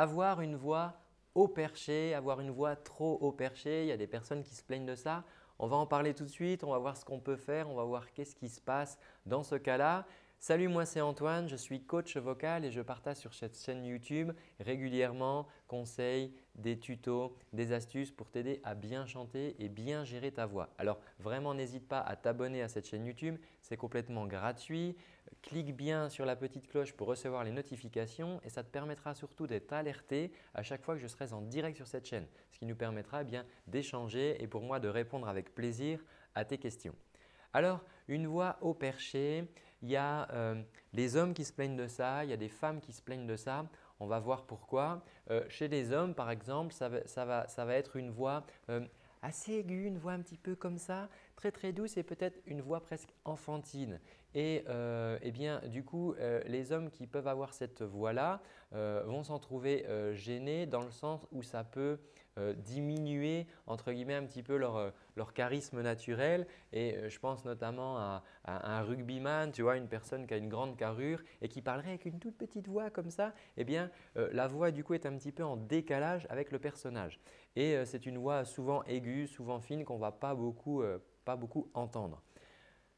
avoir une voix haut perché, avoir une voix trop haut perché. Il y a des personnes qui se plaignent de ça. On va en parler tout de suite, on va voir ce qu'on peut faire, on va voir qu'est-ce qui se passe dans ce cas-là. Salut, moi c'est Antoine, je suis coach vocal et je partage sur cette chaîne YouTube régulièrement conseils, des tutos, des astuces pour t'aider à bien chanter et bien gérer ta voix. Alors vraiment n'hésite pas à t'abonner à cette chaîne YouTube, c'est complètement gratuit. Clique bien sur la petite cloche pour recevoir les notifications et ça te permettra surtout d'être alerté à chaque fois que je serai en direct sur cette chaîne, ce qui nous permettra eh d'échanger et pour moi de répondre avec plaisir à tes questions. Alors, une voix au perché, il y a euh, les hommes qui se plaignent de ça, il y a des femmes qui se plaignent de ça. On va voir pourquoi. Euh, chez les hommes, par exemple, ça va, être une voix euh, assez aiguë, une voix un petit peu comme ça, très très douce et peut-être une voix presque enfantine. Et eh bien, du coup, les hommes qui peuvent avoir cette voix-là vont s'en trouver gênés dans le sens où ça peut euh, diminuer entre guillemets un petit peu leur, euh, leur charisme naturel. Et euh, je pense notamment à, un rugbyman, tu vois, une personne qui a une grande carrure et qui parlerait avec une toute petite voix comme ça, eh bien la voix du coup est un petit peu en décalage avec le personnage. Et c'est une voix souvent aiguë, souvent fine qu'on ne va pas beaucoup, pas beaucoup entendre.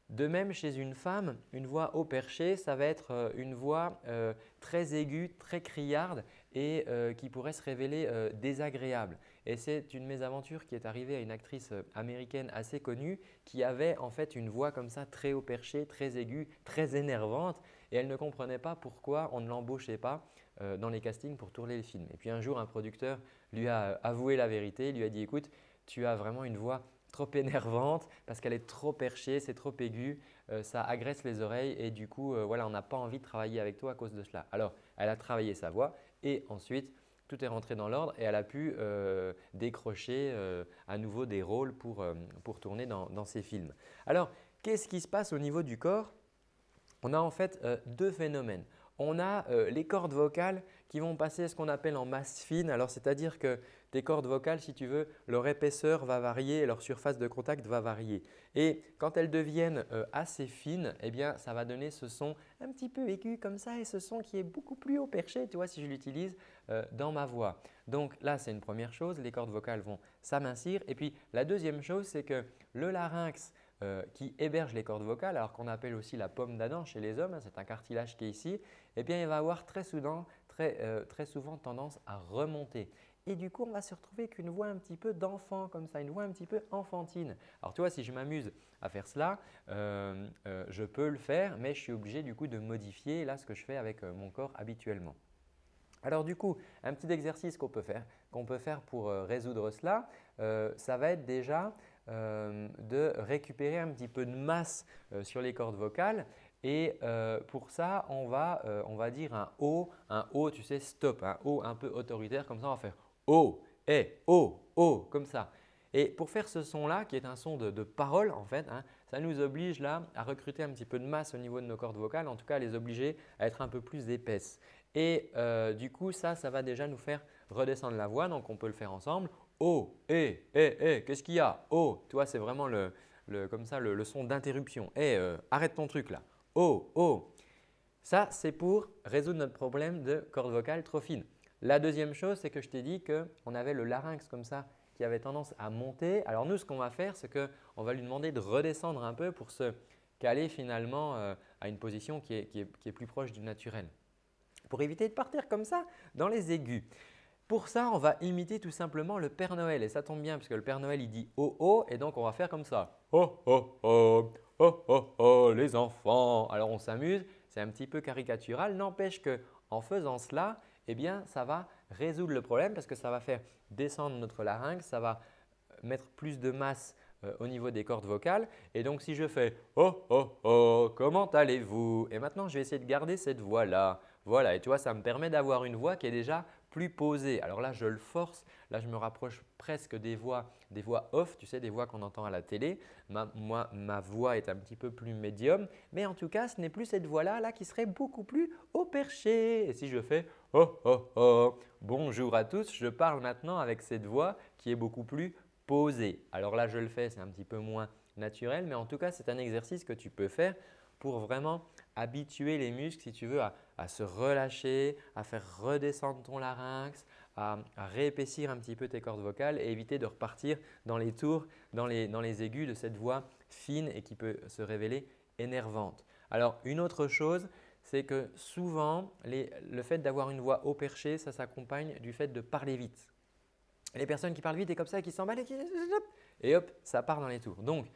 De même, chez une femme, une voix haut perché, ça va être une voix très aiguë, très criarde et euh, qui pourrait se révéler désagréable. Et c'est une mésaventure qui est arrivée à une actrice américaine assez connue qui avait en fait une voix comme ça très haut perché, très aiguë, très énervante et elle ne comprenait pas pourquoi on ne l'embauchait pas dans les castings pour tourner les films. Et puis un jour, un producteur lui a avoué la vérité, lui a dit « écoute, tu as vraiment une voix trop énervante parce qu'elle est trop perchée, c'est trop aigu, euh, ça agresse les oreilles et du coup, euh, voilà, on n'a pas envie de travailler avec toi à cause de cela. Alors, elle a travaillé sa voix et ensuite, tout est rentré dans l'ordre et elle a pu euh, décrocher à nouveau des rôles pour, pour tourner dans, dans, ses films. Alors, qu'est-ce qui se passe au niveau du corps? On a en fait deux phénomènes on a les cordes vocales qui vont passer ce qu'on appelle en masse fine. Alors, c'est-à-dire que tes cordes vocales, si tu veux, leur épaisseur va varier leur surface de contact va varier. Et quand elles deviennent euh, assez fines, eh bien, ça va donner ce son un petit peu aigu comme ça et ce son qui est beaucoup plus haut perché, tu vois, si je l'utilise euh, dans ma voix. Donc là, c'est une première chose, les cordes vocales vont s'amincir. Et puis, la deuxième chose, c'est que le larynx euh, qui héberge les cordes vocales, alors qu'on appelle aussi la pomme d'Adam chez les hommes, hein, c'est un cartilage qui est ici, eh bien, il va avoir très, souvent, très, très souvent tendance à remonter. Et du coup, on va se retrouver avec une voix un petit peu d'enfant comme ça, une voix un petit peu enfantine. Alors tu vois, si je m'amuse à faire cela, euh, je peux le faire, mais je suis obligé du coup de modifier là ce que je fais avec mon corps habituellement. Alors du coup, un petit exercice qu'on peut faire, peut faire pour résoudre cela, ça va être déjà euh, de récupérer un petit peu de masse euh, sur les cordes vocales et euh, pour ça, on va, on va dire un O, un O, tu sais, stop, un O un peu autoritaire comme ça, on va faire O, et O, O, comme ça. Et pour faire ce son-là, qui est un son de, parole en fait, hein, ça nous oblige là à recruter un petit peu de masse au niveau de nos cordes vocales, en tout cas à les obliger à être un peu plus épaisses. Et du coup, ça, ça va déjà nous faire redescendre la voix, donc on peut le faire ensemble. Oh, eh, eh, eh, qu'est-ce qu'il y a? Oh, tu vois, c'est vraiment le, comme ça, le, son d'interruption. Eh, euh, arrête ton truc là. Oh, oh. Ça, c'est pour résoudre notre problème de corde vocale trop fine. La deuxième chose, c'est que je t'ai dit qu'on avait le larynx comme ça qui avait tendance à monter. Alors nous, ce qu'on va faire, c'est qu'on va lui demander de redescendre un peu pour se caler finalement euh, à une position qui est, plus proche du naturel. Pour éviter de partir comme ça dans les aigus. Pour ça, on va imiter tout simplement le Père Noël et ça tombe bien puisque le Père Noël il dit oh oh et donc on va faire comme ça. Oh oh oh, oh oh oh les enfants. Alors on s'amuse, c'est un petit peu caricatural, n'empêche qu'en faisant cela, eh bien ça va résoudre le problème parce que ça va faire descendre notre larynx, ça va mettre plus de masse euh, au niveau des cordes vocales. Et donc, si je fais « Oh, oh, oh, comment allez-vous » et maintenant, je vais essayer de garder cette voix-là. Voilà, et tu vois, ça me permet d'avoir une voix qui est déjà plus posée. Alors là, je le force. Là, je me rapproche presque des voix, des voix off, tu sais, des voix qu'on entend à la télé. Ma, moi, ma voix est un petit peu plus médium, mais en tout cas, ce n'est plus cette voix-là là, qui serait beaucoup plus au perché. Et si je fais « Oh, oh, oh, bonjour à tous », je parle maintenant avec cette voix qui est beaucoup plus posée. Alors là, je le fais, c'est un petit peu moins naturel, mais en tout cas, c'est un exercice que tu peux faire pour vraiment habituer les muscles, si tu veux, à, se relâcher, à faire redescendre ton larynx, à, réépaissir un petit peu tes cordes vocales et éviter de repartir dans les tours, dans les, aigus de cette voix fine et qui peut se révéler énervante. Alors une autre chose, c'est que souvent, le fait d'avoir une voix haut perché, ça s'accompagne du fait de parler vite. Les personnes qui parlent vite et comme ça, qui s'emballent et qui… Et hop, ça part dans les tours. Donc,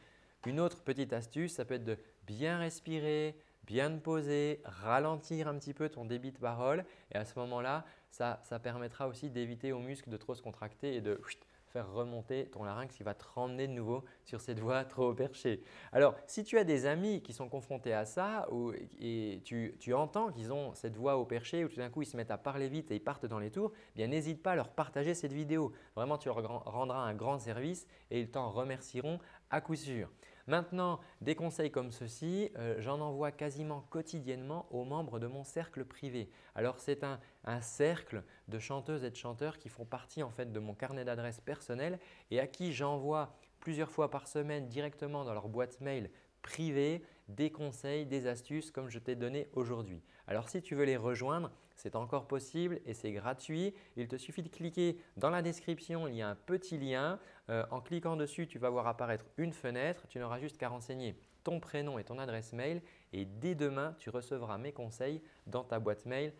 une autre petite astuce, ça peut être de bien respirer, bien te poser, ralentir un petit peu ton débit de parole et à ce moment-là, ça, permettra aussi d'éviter aux muscles de trop se contracter et de faire remonter ton larynx qui va te ramener de nouveau sur cette voix trop perchée. Alors, si tu as des amis qui sont confrontés à ça ou, et tu, entends qu'ils ont cette voix au perché ou tout d'un coup ils se mettent à parler vite et ils partent dans les tours, eh n'hésite pas à leur partager cette vidéo. Vraiment, tu leur rendras un grand service et ils t'en remercieront à coup sûr. Maintenant, des conseils comme ceci, euh, j'en envoie quasiment quotidiennement aux membres de mon cercle privé. Alors, c'est un, cercle de chanteuses et de chanteurs qui font partie en fait de mon carnet d'adresses personnel et à qui j'envoie plusieurs fois par semaine directement dans leur boîte mail privée des conseils, des astuces comme je t'ai donné aujourd'hui. Alors si tu veux les rejoindre, c'est encore possible et c'est gratuit. Il te suffit de cliquer dans la description, il y a un petit lien. Euh, en cliquant dessus, tu vas voir apparaître une fenêtre. Tu n'auras juste qu'à renseigner ton prénom et ton adresse mail et dès demain, tu recevras mes conseils dans ta boîte mail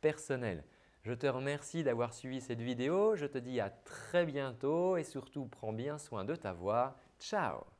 personnelle. Je te remercie d'avoir suivi cette vidéo. Je te dis à très bientôt et surtout prends bien soin de ta voix. Ciao